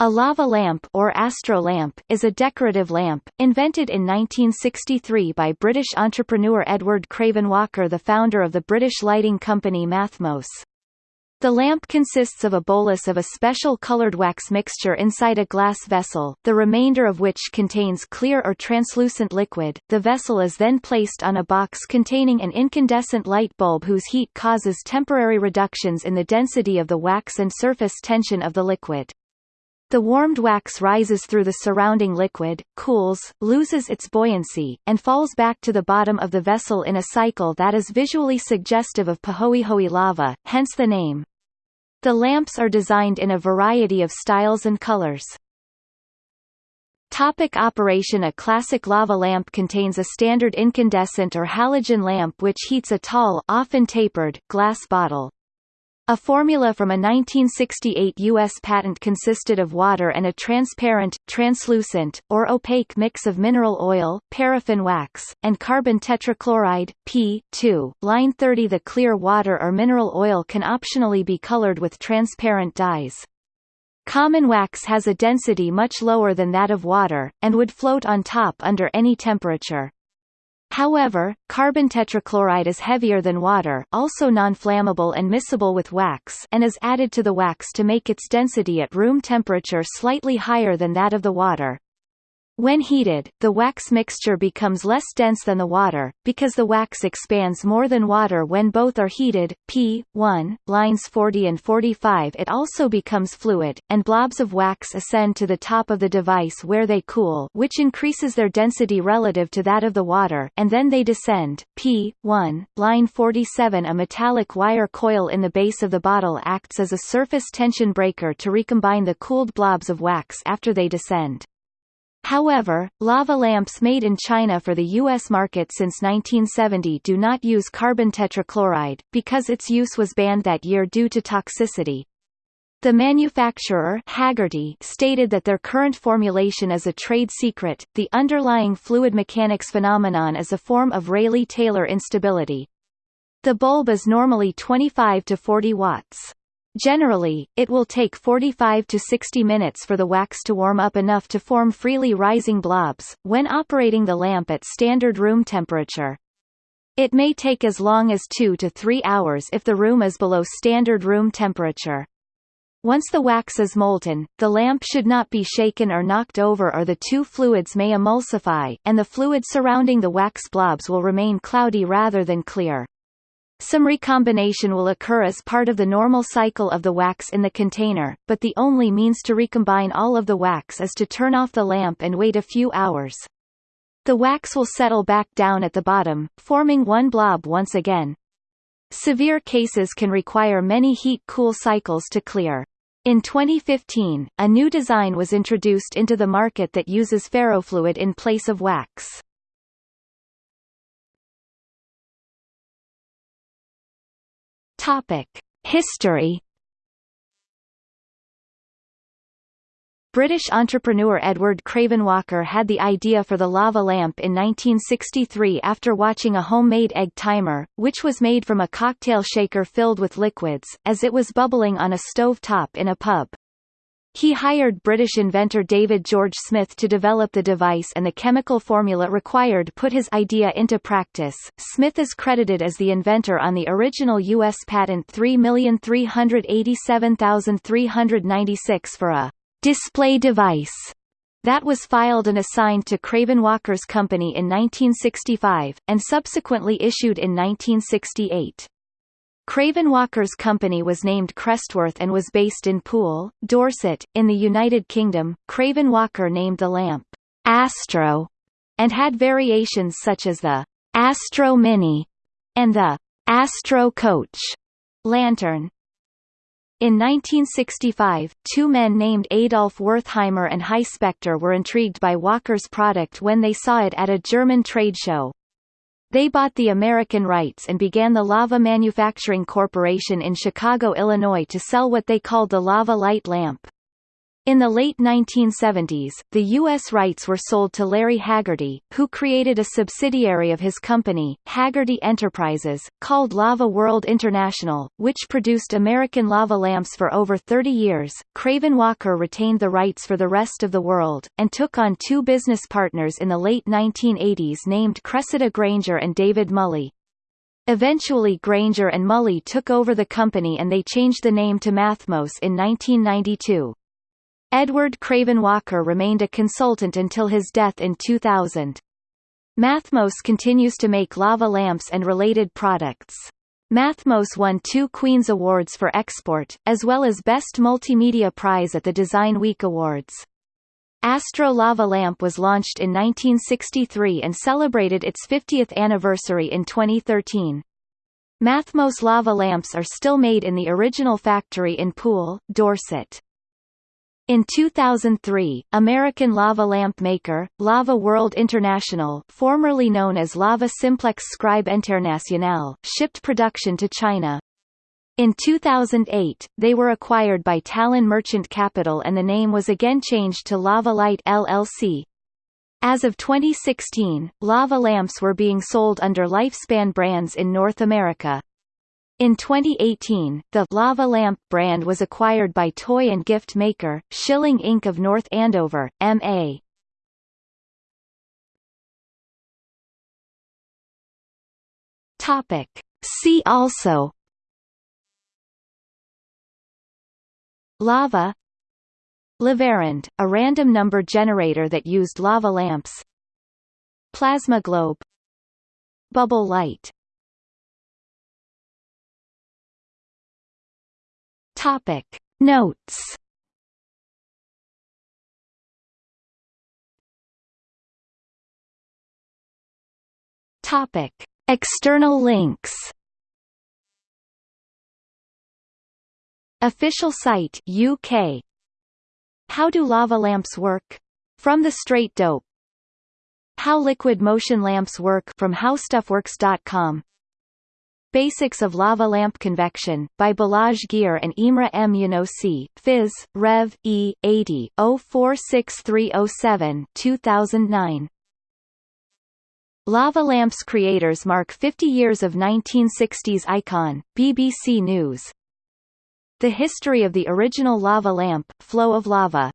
A lava lamp or astro lamp is a decorative lamp, invented in 1963 by British entrepreneur Edward Craven Walker the founder of the British lighting company Mathmos. The lamp consists of a bolus of a special colored wax mixture inside a glass vessel, the remainder of which contains clear or translucent liquid. The vessel is then placed on a box containing an incandescent light bulb whose heat causes temporary reductions in the density of the wax and surface tension of the liquid. The warmed wax rises through the surrounding liquid, cools, loses its buoyancy, and falls back to the bottom of the vessel in a cycle that is visually suggestive of Pahoehoe lava, hence the name. The lamps are designed in a variety of styles and colors. Topic operation A classic lava lamp contains a standard incandescent or halogen lamp which heats a tall often tapered, glass bottle. A formula from a 1968 U.S. patent consisted of water and a transparent, translucent, or opaque mix of mineral oil, paraffin wax, and carbon tetrachloride, P2. Line 30 The clear water or mineral oil can optionally be colored with transparent dyes. Common wax has a density much lower than that of water, and would float on top under any temperature. However, carbon tetrachloride is heavier than water also non-flammable and miscible with wax and is added to the wax to make its density at room temperature slightly higher than that of the water. When heated, the wax mixture becomes less dense than the water, because the wax expands more than water when both are heated. P. 1, lines 40 and 45 It also becomes fluid, and blobs of wax ascend to the top of the device where they cool which increases their density relative to that of the water and then they descend. P. 1, line 47 A metallic wire coil in the base of the bottle acts as a surface tension breaker to recombine the cooled blobs of wax after they descend. However, lava lamps made in China for the U.S. market since 1970 do not use carbon tetrachloride, because its use was banned that year due to toxicity. The manufacturer Haggerty stated that their current formulation is a trade secret. The underlying fluid mechanics phenomenon is a form of Rayleigh-Taylor instability. The bulb is normally 25 to 40 watts. Generally, it will take 45 to 60 minutes for the wax to warm up enough to form freely rising blobs, when operating the lamp at standard room temperature. It may take as long as 2 to 3 hours if the room is below standard room temperature. Once the wax is molten, the lamp should not be shaken or knocked over or the two fluids may emulsify, and the fluid surrounding the wax blobs will remain cloudy rather than clear. Some recombination will occur as part of the normal cycle of the wax in the container, but the only means to recombine all of the wax is to turn off the lamp and wait a few hours. The wax will settle back down at the bottom, forming one blob once again. Severe cases can require many heat-cool cycles to clear. In 2015, a new design was introduced into the market that uses ferrofluid in place of wax. History British entrepreneur Edward Craven Walker had the idea for the lava lamp in 1963 after watching a homemade egg timer, which was made from a cocktail shaker filled with liquids, as it was bubbling on a stove top in a pub. He hired British inventor David George Smith to develop the device and the chemical formula required put his idea into practice. Smith is credited as the inventor on the original U.S. patent 3387396 for a display device that was filed and assigned to Craven Walker's company in 1965, and subsequently issued in 1968. Craven Walker's company was named Crestworth and was based in Poole, Dorset, in the United Kingdom. Craven Walker named the lamp Astro and had variations such as the Astro Mini and the Astro Coach lantern. In 1965, two men named Adolf Wertheimer and Hy Spector were intrigued by Walker's product when they saw it at a German trade show. They bought the American rights and began the Lava Manufacturing Corporation in Chicago, Illinois to sell what they called the Lava Light lamp. In the late 1970s, the U.S. rights were sold to Larry Haggerty, who created a subsidiary of his company, Haggerty Enterprises, called Lava World International, which produced American lava lamps for over 30 years. Craven Walker retained the rights for the rest of the world, and took on two business partners in the late 1980s named Cressida Granger and David Mulley. Eventually Granger and Mulley took over the company and they changed the name to Mathmos in 1992. Edward Craven Walker remained a consultant until his death in 2000. Mathmos continues to make lava lamps and related products. Mathmos won two Queen's Awards for export, as well as Best Multimedia Prize at the Design Week Awards. Astro Lava Lamp was launched in 1963 and celebrated its 50th anniversary in 2013. Mathmos lava lamps are still made in the original factory in Poole, Dorset. In 2003, American lava lamp maker, Lava World International formerly known as Lava Simplex Scribe International shipped production to China. In 2008, they were acquired by Talon Merchant Capital and the name was again changed to Lava Light LLC. As of 2016, lava lamps were being sold under Lifespan brands in North America. In 2018, the Lava Lamp brand was acquired by toy and gift maker, Schylling Inc. of North Andover, M.A. Topic. See also Lava Lavarand, a random number generator that used lava lamps Plasma globe Bubble light Topic. Notes. Topic. External links. Official site UK How do lava lamps work? From the Straight Dope. How liquid motion lamps work? From howstuffworks.com Basics of Lava Lamp Convection, by Balazs Gyüre and Imre M. Jánosi, Phys. Rev. E. 80 046307 2009. Lava Lamps creators mark 50 years of 1960s icon, BBC News. The history of the original lava lamp, Flow of Lava